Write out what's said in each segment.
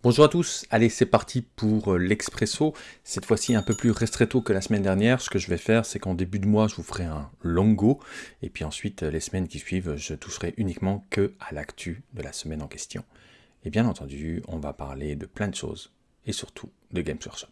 Bonjour à tous, allez c'est parti pour euh, l'expresso, cette fois-ci un peu plus restretto que la semaine dernière, ce que je vais faire c'est qu'en début de mois je vous ferai un longo, et puis ensuite euh, les semaines qui suivent je toucherai uniquement que à l'actu de la semaine en question. Et bien entendu on va parler de plein de choses, et surtout de Games Workshop.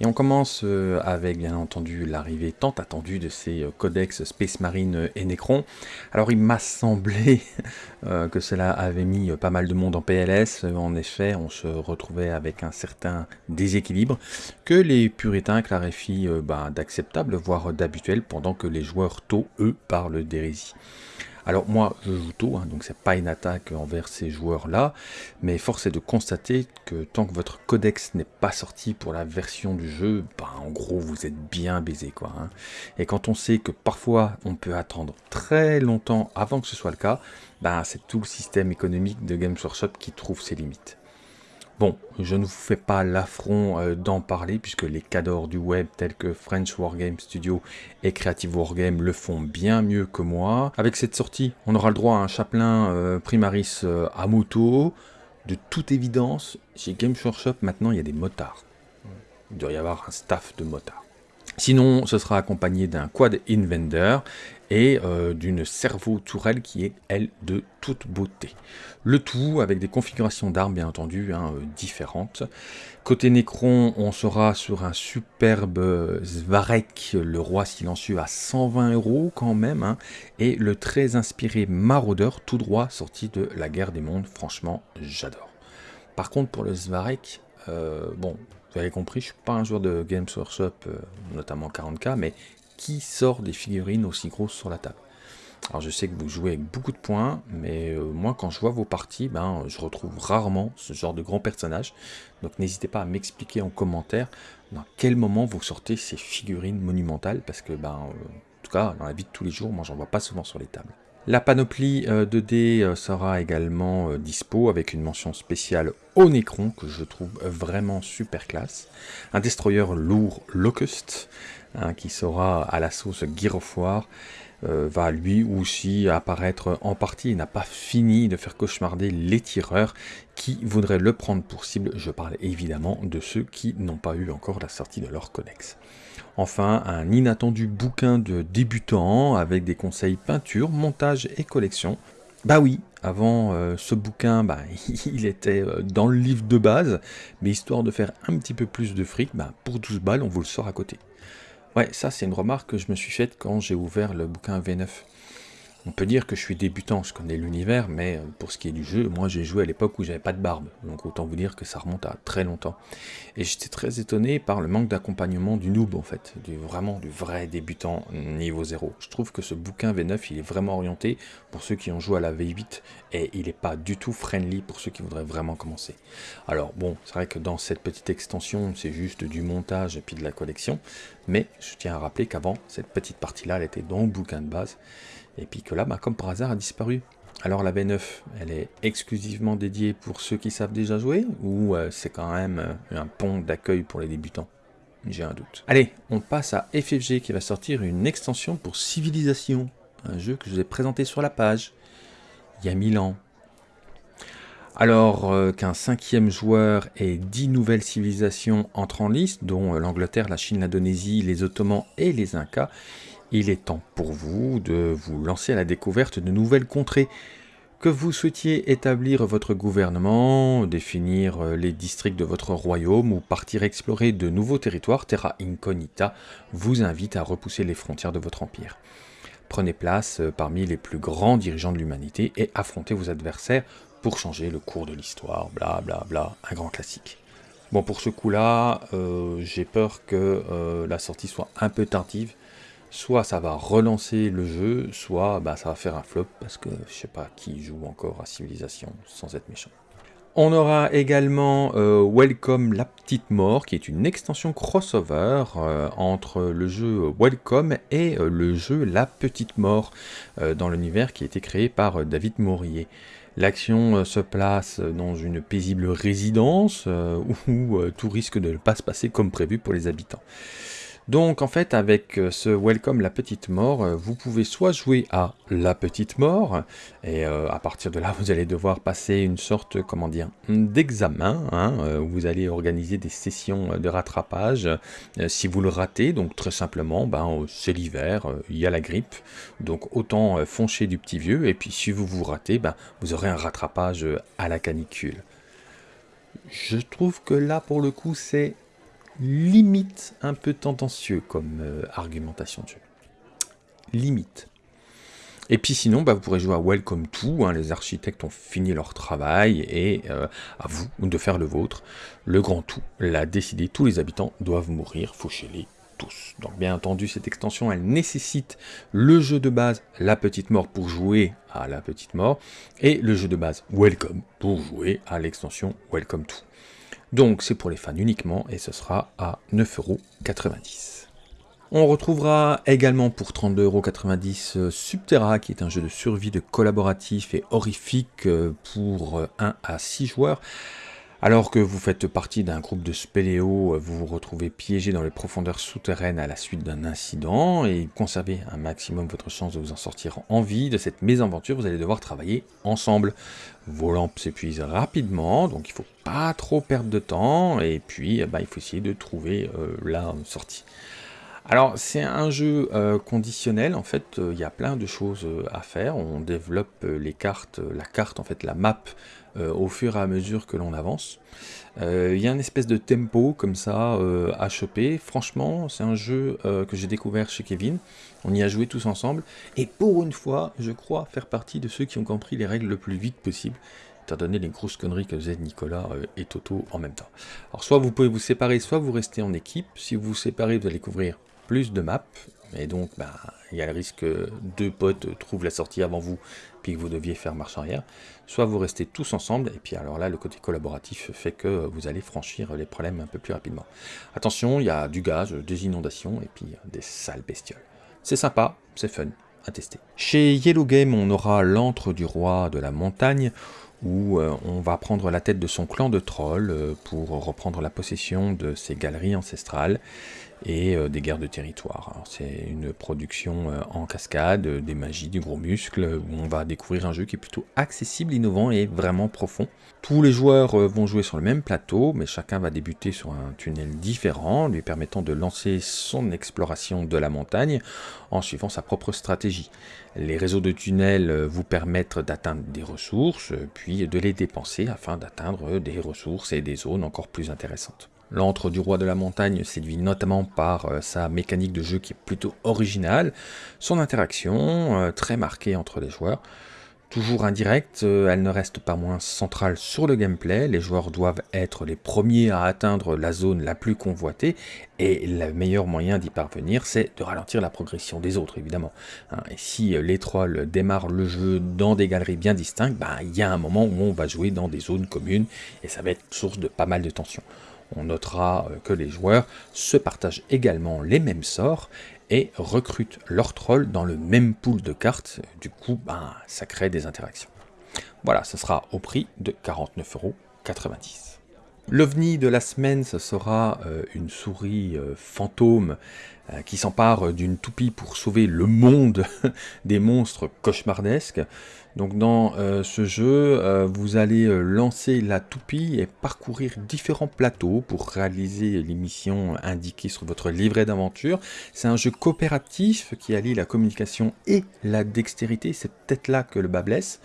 Et on commence euh, avec bien entendu l'arrivée tant attendue de ces euh, codex Space Marine et Necron. Alors il m'a semblé euh, que cela avait mis pas mal de monde en PLS. En effet, on se retrouvait avec un certain déséquilibre que les puritains clarifient bah, d'acceptable, voire d'habituel, pendant que les joueurs tôt, eux, parlent d'hérésie. Alors moi, je joue tôt, hein, donc c'est pas une attaque envers ces joueurs-là, mais force est de constater que tant que votre codex n'est pas sorti pour la version du jeu, bah, en gros vous êtes bien baisé quoi. Hein. Et quand on sait que parfois on peut attendre très longtemps avant que ce soit le cas, bah, c'est tout le système économique de Games Workshop qui trouve ses limites. Bon, je ne vous fais pas l'affront euh, d'en parler puisque les cadors du web tels que French Wargame Studio et Creative Wargame le font bien mieux que moi. Avec cette sortie, on aura le droit à un chaplain euh, Primaris euh, à moto. De toute évidence, chez Games Workshop, maintenant, il y a des motards. Il doit y avoir un staff de motards. Sinon, ce sera accompagné d'un quad invender et euh, d'une cerveau tourelle qui est, elle, de toute beauté. Le tout avec des configurations d'armes, bien entendu, hein, euh, différentes. Côté Necron, on sera sur un superbe Svarek, le roi silencieux, à 120 euros quand même, hein, et le très inspiré Maraudeur, tout droit sorti de la guerre des mondes. Franchement, j'adore. Par contre, pour le Svarek, euh, bon, vous avez compris, je suis pas un joueur de Games Workshop, notamment 40k, mais qui sort des figurines aussi grosses sur la table? Alors je sais que vous jouez avec beaucoup de points, mais euh, moi quand je vois vos parties, ben, je retrouve rarement ce genre de grands personnages. Donc n'hésitez pas à m'expliquer en commentaire dans quel moment vous sortez ces figurines monumentales, parce que ben, euh, en tout cas dans la vie de tous les jours, moi j'en vois pas souvent sur les tables. La panoplie 2D euh, sera également dispo avec une mention spéciale au Necron que je trouve vraiment super classe. Un destroyer lourd Locust, Hein, qui sera à la sauce Gear euh, va lui aussi apparaître en partie. Il n'a pas fini de faire cauchemarder les tireurs qui voudraient le prendre pour cible. Je parle évidemment de ceux qui n'ont pas eu encore la sortie de leur codex. Enfin, un inattendu bouquin de débutants avec des conseils peinture, montage et collection. Bah oui, avant euh, ce bouquin, bah, il était euh, dans le livre de base, mais histoire de faire un petit peu plus de fric, bah, pour 12 balles, on vous le sort à côté. Ouais, ça c'est une remarque que je me suis faite quand j'ai ouvert le bouquin V9. On peut dire que je suis débutant, je connais l'univers, mais euh, pour ce qui est du jeu, moi j'ai joué à l'époque où j'avais pas de barbe, donc autant vous dire que ça remonte à très longtemps. Et j'étais très étonné par le manque d'accompagnement du noob en fait, du, vraiment du vrai débutant niveau 0. Je trouve que ce bouquin V9 il est vraiment orienté pour ceux qui ont joué à la V8 et il n'est pas du tout friendly pour ceux qui voudraient vraiment commencer. Alors bon, c'est vrai que dans cette petite extension c'est juste du montage et puis de la collection, mais je tiens à rappeler qu'avant cette petite partie là elle était dans le bouquin de base et puis que là, bah, comme par hasard, a disparu. Alors la B9, elle est exclusivement dédiée pour ceux qui savent déjà jouer, ou euh, c'est quand même euh, un pont d'accueil pour les débutants? J'ai un doute. Allez, on passe à FFG qui va sortir une extension pour Civilisation, un jeu que je vous ai présenté sur la page, il y a 1000 ans. Alors euh, qu'un cinquième joueur et dix nouvelles civilisations entrent en liste, dont l'Angleterre, la Chine, l'Indonésie, les Ottomans et les Incas, il est temps pour vous de vous lancer à la découverte de nouvelles contrées. Que vous souhaitiez établir votre gouvernement, définir euh, les districts de votre royaume ou partir explorer de nouveaux territoires, Terra Incognita vous invite à repousser les frontières de votre empire. Prenez place euh, parmi les plus grands dirigeants de l'humanité et affrontez vos adversaires pour changer le cours de l'histoire, bla bla bla, un grand classique. Bon pour ce coup-là, euh, j'ai peur que la sortie soit un peu tardive, soit ça va relancer le jeu, soit bah, ça va faire un flop, parce que je sais pas qui joue encore à Civilisation sans être méchant. On aura également euh, Welcome la petite mort, qui est une extension crossover euh, entre le jeu Welcome et euh, le jeu La petite mort, dans l'univers qui a été créé par David Maurier. L'action se place dans une paisible résidence où tout risque de ne pas se passer comme prévu pour les habitants. Donc en fait avec euh, ce Welcome la petite mort, euh, vous pouvez soit jouer à la petite mort, et euh, à partir de là vous allez devoir passer une sorte, comment dire, d'examen, hein, où vous allez organiser des sessions de rattrapage. si vous le ratez, donc très simplement, ben, c'est l'hiver, il y a la grippe, donc autant foncher du petit vieux, et puis si vous vous ratez, ben, vous aurez un rattrapage à la canicule. Je trouve que là pour le coup c'est limite un peu tendancieux comme euh, argumentation de jeu. Limite. Et puis sinon, bah, vous pourrez jouer à Welcome To, hein, les architectes ont fini leur travail, et euh, à vous de faire le vôtre. Le grand tout l'a décidé, tous les habitants doivent mourir, fauchez-les tous. Donc bien entendu, cette extension, elle nécessite le jeu de base La Petite Mort pour jouer à La Petite Mort, et le jeu de base Welcome pour jouer à l'extension Welcome To. Donc c'est pour les fans uniquement et ce sera à 9,90€. On retrouvera également pour 32,90€ euh, Subterra, qui est un jeu de survie de collaboratif et horrifique euh, pour 1 euh, à 6 joueurs. Alors que vous faites partie d'un groupe de spéléos, vous vous retrouvez piégé dans les profondeurs souterraines à la suite d'un incident et conservez un maximum votre chance de vous en sortir en vie. De cette mésaventure, vous allez devoir travailler ensemble. Vos lampes s'épuisent rapidement, donc il ne faut pas trop perdre de temps et puis eh ben, il faut essayer de trouver euh, la sortie. Alors c'est un jeu euh, conditionnel, en fait euh, il y a plein de choses à faire, on développe les cartes, la carte en fait, la map au fur et à mesure que l'on avance. Euh, il y a une espèce de tempo comme ça euh, à choper. Franchement, c'est un jeu que j'ai découvert chez Kevin. On y a joué tous ensemble. Et pour une fois, je crois faire partie de ceux qui ont compris les règles le plus vite possible étant donné les grosses conneries que faisaient Nicolas et Toto en même temps. Alors soit vous pouvez vous séparer, soit vous restez en équipe. Si vous vous séparez, vous allez couvrir plus de maps, et donc bah, il y a le risque que deux potes trouvent la sortie avant vous, puis que vous deviez faire marche arrière. Soit vous restez tous ensemble, et puis alors là, le côté collaboratif fait que vous allez franchir les problèmes un peu plus rapidement. Attention, il y a du gaz, des inondations, et puis des sales bestioles. C'est sympa, c'est fun, à tester. Chez Yellow Game, on aura l'antre du roi de la montagne, où euh, on va prendre la tête de son clan de trolls euh, pour reprendre la possession de ses galeries ancestrales et euh, des guerres de territoire. C'est une production en cascade, des magies, du gros muscle, où on va découvrir un jeu qui est plutôt accessible, innovant et vraiment profond. Tous les joueurs vont jouer sur le même plateau, mais chacun va débuter sur un tunnel différent, lui permettant de lancer son exploration de la montagne en suivant sa propre stratégie. Les réseaux de tunnels vous permettent d'atteindre des ressources, puis de les dépenser afin d'atteindre des ressources et des zones encore plus intéressantes. L'antre du roi de la montagne séduit notamment par euh, sa mécanique de jeu qui est plutôt originale, son interaction euh, très marquée entre les joueurs, Toujours indirecte, euh, elle ne reste pas moins centrale sur le gameplay, les joueurs doivent être les premiers à atteindre la zone la plus convoitée, et le meilleur moyen d'y parvenir, c'est de ralentir la progression des autres, évidemment. Hein, et si les trolls démarrent le jeu dans des galeries bien distinctes, ben, il y a un moment où on va jouer dans des zones communes, et ça va être source de pas mal de tensions. On notera euh, que les joueurs se partagent également les mêmes sorts, et recrutent leurs trolls dans le même pool de cartes. Du coup, ben, ça crée des interactions. Voilà, ce sera au prix de 49,90€. L'ovni de la semaine, ce sera euh, une souris euh, fantôme euh, qui s'empare d'une toupie pour sauver le monde des monstres cauchemardesques. Donc dans ce jeu, vous allez lancer la toupie et parcourir différents plateaux pour réaliser les missions indiquées sur votre livret d'aventure. C'est un jeu coopératif qui allie la communication et la dextérité, c'est peut-être là que le bas blesse.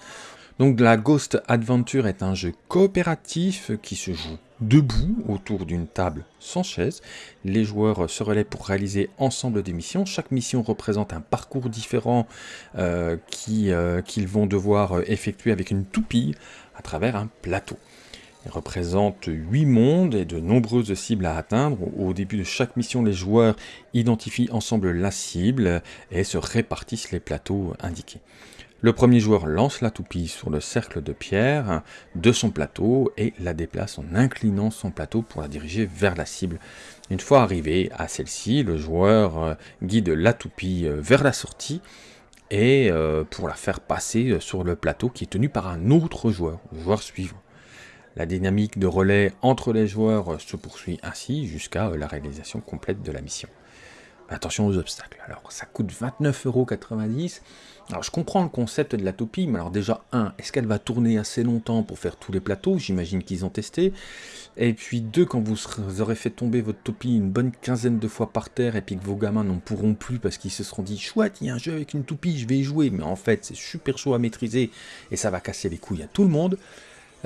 Donc la Ghost Adventure est un jeu coopératif qui se joue debout autour d'une table sans chaise. Les joueurs se relaient pour réaliser ensemble des missions. Chaque mission représente un parcours différent euh, euh, qu'ils vont devoir effectuer avec une toupie à travers un plateau. Il représente 8 mondes et de nombreuses cibles à atteindre. Au début de chaque mission, les joueurs identifient ensemble la cible et se répartissent les plateaux indiqués. Le premier joueur lance la toupie sur le cercle de pierre de son plateau et la déplace en inclinant son plateau pour la diriger vers la cible. Une fois arrivé à celle-ci, le joueur euh, guide la toupie euh, vers la sortie et euh, pour la faire passer sur le plateau qui est tenu par un autre joueur, le joueur suivant. La dynamique de relais entre les joueurs se poursuit ainsi jusqu'à la réalisation complète de la mission. attention aux obstacles. Alors ça coûte 29,90€. Alors je comprends le concept de la toupie, mais alors déjà, un, est-ce qu'elle va tourner assez longtemps pour faire tous les plateaux? J'imagine qu'ils ont testé. Et puis deux, quand vous aurez fait tomber votre toupie une bonne quinzaine de fois par terre et puis que vos gamins n'en pourront plus parce qu'ils se seront dit chouette, il y a un jeu avec une toupie, je vais y jouer. Mais en fait, c'est super chaud à maîtriser et ça va casser les couilles à tout le monde.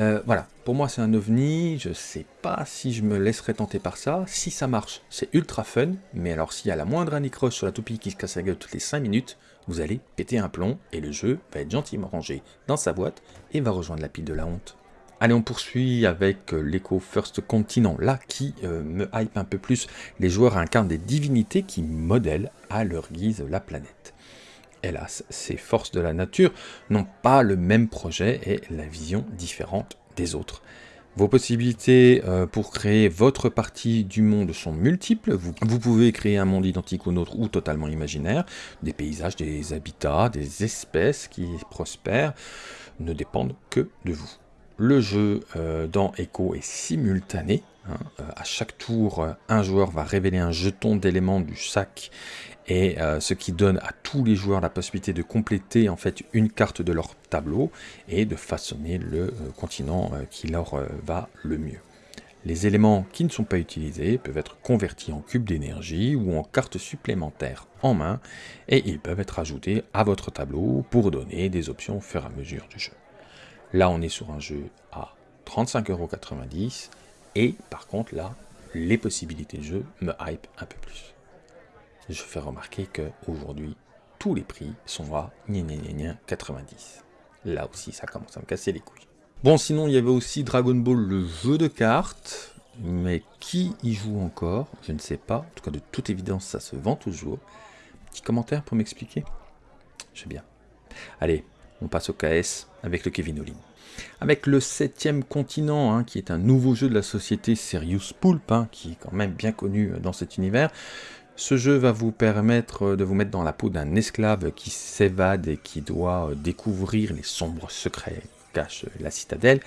Euh, voilà, pour moi c'est un ovni, je sais pas si je me laisserai tenter par ça, si ça marche c'est ultra fun, mais alors s'il y a la moindre anicroche sur la toupie qui se casse la gueule toutes les 5 minutes, vous allez péter un plomb et le jeu va être gentiment rangé dans sa boîte et va rejoindre la pile de la honte. Allez, on poursuit avec euh, l'Eco First Continent, là qui euh, me hype un peu plus. Les joueurs incarnent des divinités qui modèlent à leur guise la planète. Hélas, ces forces de la nature n'ont pas le même projet et la vision différente des autres. Vos possibilités euh, pour créer votre partie du monde sont multiples. Vous, pouvez créer un monde identique au nôtre ou totalement imaginaire. Des paysages, des habitats, des espèces qui prospèrent ne dépendent que de vous. Le jeu euh, dans Echo est simultané. Hein. Euh, à chaque tour, un joueur va révéler un jeton d'éléments du sac et euh, ce qui donne à tous les joueurs la possibilité de compléter en fait une carte de leur tableau et de façonner le euh, continent euh, qui leur va le mieux. Les éléments qui ne sont pas utilisés peuvent être convertis en cubes d'énergie ou en cartes supplémentaires en main et ils peuvent être ajoutés à votre tableau pour donner des options au fur et à mesure du jeu. Là on est sur un jeu à 35,90€ et par contre là les possibilités de jeu me hype un peu plus je fais remarquer qu'aujourd'hui, tous les prix sont à 90. Là aussi, ça commence à me casser les couilles. Bon, sinon, il y avait aussi Dragon Ball, le jeu de cartes. Mais qui y joue encore? Je ne sais pas. En tout cas, de toute évidence, ça se vend toujours. Petit commentaire pour m'expliquer? Je bien. Allez, on passe au KS avec le Kevin Olin. Avec le septième continent, hein, qui est un nouveau jeu de la société Serious Pulp, hein, qui est quand même bien connu dans cet univers, ce jeu va vous permettre de vous mettre dans la peau d'un esclave qui s'évade et qui doit euh, découvrir les sombres secrets cache la citadelle.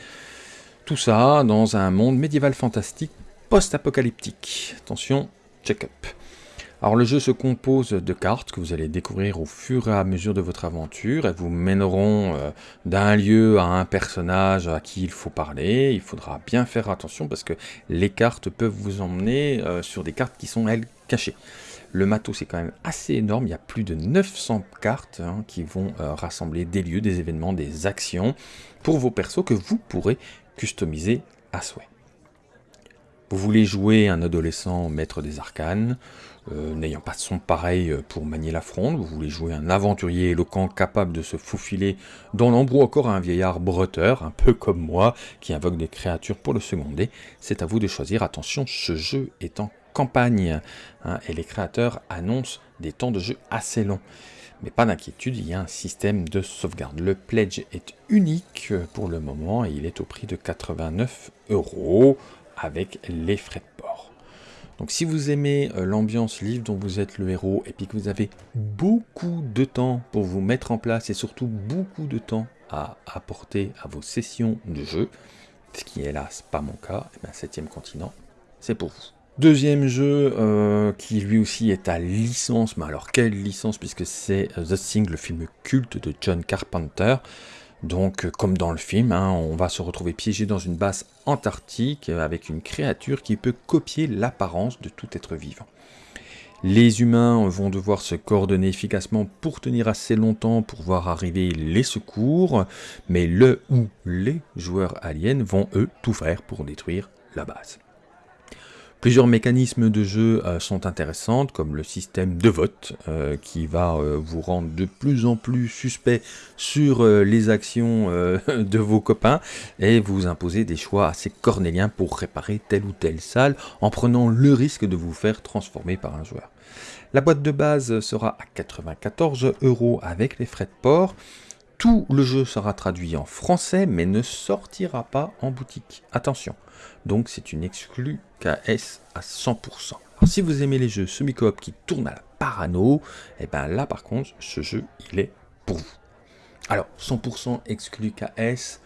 Tout ça dans un monde médiéval fantastique post-apocalyptique. Attention, check-up. Alors le jeu se compose de cartes que vous allez découvrir au fur et à mesure de votre aventure. Elles vous mèneront euh, d'un lieu à un personnage à qui il faut parler. Il faudra bien faire attention parce que les cartes peuvent vous emmener euh, sur des cartes qui sont elles cachées. Le matos est quand même assez énorme, il y a plus de 900 cartes hein, qui vont euh, rassembler des lieux, des événements, des actions pour vos persos que vous pourrez customiser à souhait. Vous voulez jouer un adolescent maître des arcanes, euh, n'ayant pas de son pareil euh, pour manier la fronde, vous voulez jouer un aventurier éloquent capable de se faufiler dans l'embrou encore un vieillard breteur, un peu comme moi, qui invoque des créatures pour le seconder, c'est à vous de choisir. Attention, ce jeu est en campagne. Hein, et les créateurs annoncent des temps de jeu assez longs. Mais pas d'inquiétude, il y a un système de sauvegarde. Le pledge est unique pour le moment et il est au prix de 89 euros avec les frais. Donc si vous aimez euh, l'ambiance livre dont vous êtes le héros et puis que vous avez beaucoup de temps pour vous mettre en place et surtout beaucoup de temps à apporter à vos sessions de jeu, ce qui hélas pas mon cas, et eh bien 7 continent, c'est pour vous. Deuxième jeu euh, qui lui aussi est à licence, mais alors quelle licence puisque c'est euh, The Thing, le film culte de John Carpenter. Donc euh, comme dans le film, hein, on va se retrouver piégé dans une base antarctique avec une créature qui peut copier l'apparence de tout être vivant. Les humains vont devoir se coordonner efficacement pour tenir assez longtemps pour voir arriver les secours, mais le ou les joueurs aliens vont eux tout faire pour détruire la base. Plusieurs mécanismes de jeu euh, sont intéressantes, comme le système de vote, euh, qui va euh, vous rendre de plus en plus suspect sur les actions de vos copains, et vous imposer des choix assez cornéliens pour réparer telle ou telle salle, en prenant le risque de vous faire transformer par un joueur. La boîte de base sera à 94 euros avec les frais de port, tout le jeu sera traduit en français, mais ne sortira pas en boutique. Attention, donc c'est une exclue KS à 100%. Alors, si vous aimez les jeux semi-coop qui tournent à la parano, et eh bien là par contre, ce jeu, il est pour vous. Alors, 100% exclu KS,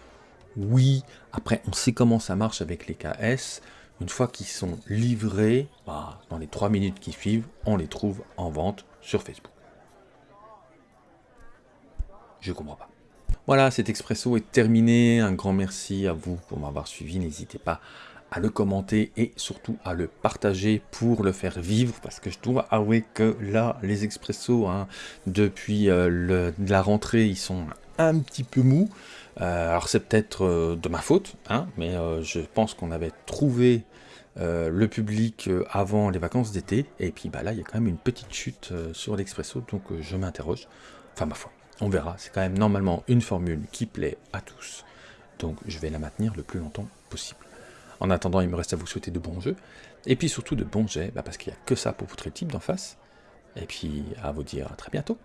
oui, après on sait comment ça marche avec les KS, une fois qu'ils sont livrés, bah, dans les 3 minutes qui suivent, on les trouve en vente sur Facebook. Je comprends pas. Voilà, cet expresso est terminé. Un grand merci à vous pour m'avoir suivi. N'hésitez pas à le commenter et surtout à le partager pour le faire vivre parce que je dois avouer que là les expressos hein, depuis euh, la rentrée ils sont un petit peu mous euh, alors c'est peut-être euh, de ma faute hein, mais je pense qu'on avait trouvé le public avant les vacances d'été et puis bah là il y a quand même une petite chute sur l'expresso donc je m'interroge enfin ma foi on verra. C'est quand même normalement une formule qui plaît à tous. Donc je vais la maintenir le plus longtemps possible. En attendant, il me reste à vous souhaiter de bons jeux, et puis surtout de bons jets, bah, parce qu'il n'y a que ça pour vous le type d'en face, et puis à vous dire à très bientôt.